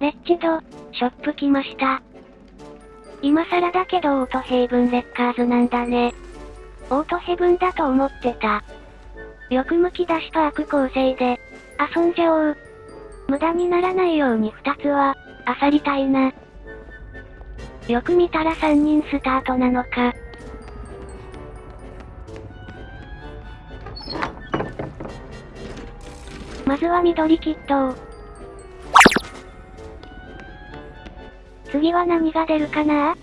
レッチド、ショップ来ました。今更だけどオートヘイブンレッカーズなんだね。オートヘブンだと思ってた。よくむき出しパーク構成で、遊んじゃおう。無駄にならないように二つは、漁りたいな。よく見たら三人スタートなのか。まずは緑キットを。次は何が出るかな？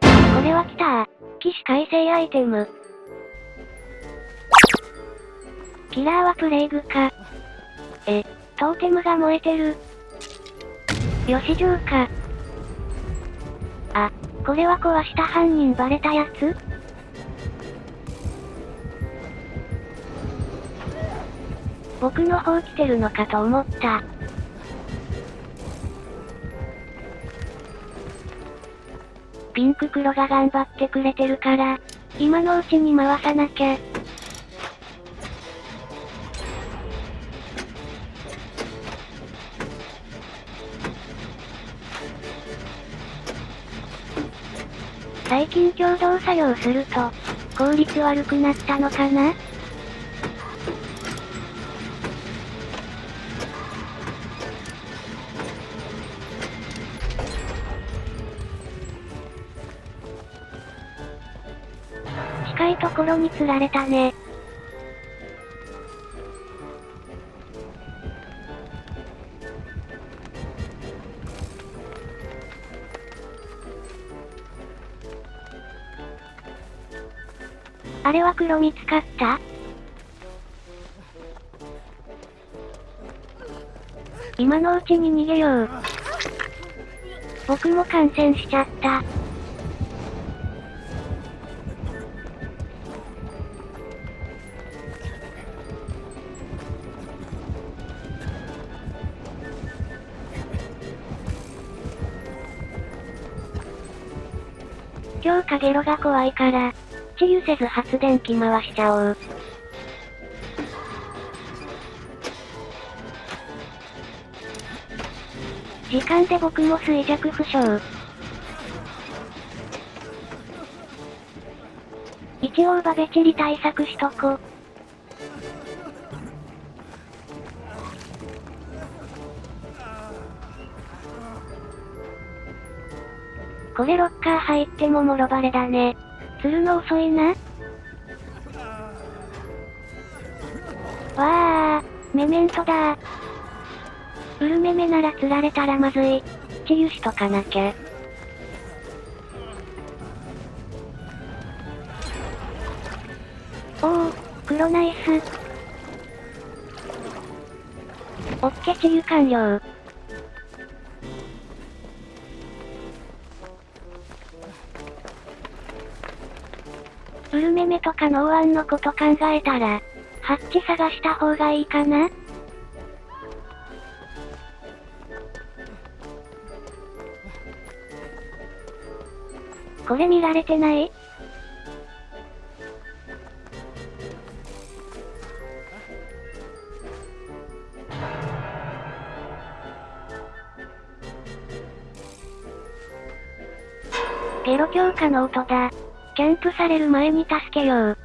これは来た起死回生アイテム。キラーはプレイグか。え、トーテムが燃えてる。よし城か。あ、これは壊した犯人バレたやつ？僕の方来てるのかと思った。ピンク黒が頑張ってくれてるから、今のうちに回さなきゃ。最近共同作業すると、効率悪くなったのかな？近いところに釣られたね。あれは黒見つかった？今のうちに逃げよう。僕も感染しちゃった。今日カゲロが怖いから、治癒せず発電機回しちゃおう。時間で僕も衰弱負傷。一応バベチリ対策しとこ。これロッカー入ってももろバレだね。釣るの遅いな。わあ、メメントだウルメメなら釣られたらまずい。治癒しとかなきゃ。おお、黒ナイス。オッケ治癒完了。ウルメメとかノーアンのこと考えたら、ハッチ探した方がいいかな？これ見られてない？ゲロ強化の音だ。キャンプされる前に助けよう。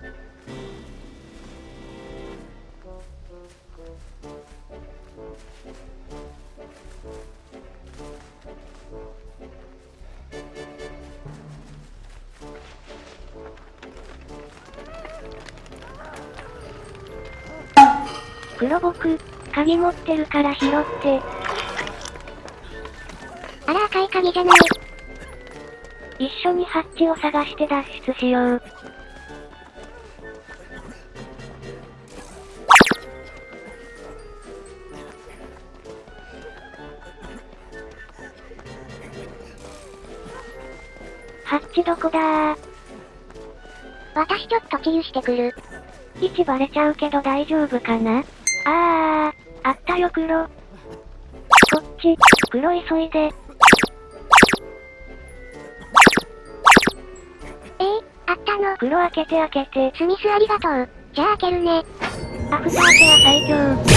黒僕、鍵持ってるから拾って。あら赤い鍵じゃない。一緒にハッチを探して脱出しよう。ハッチどこだ？ー私ちょっと治癒してくる。位置バレちゃうけど大丈夫かな？あー、あったよ黒。こっち、黒急いで。の。黒開けて開けて。スミスありがとう。じゃあ開けるね。アフターケア最強。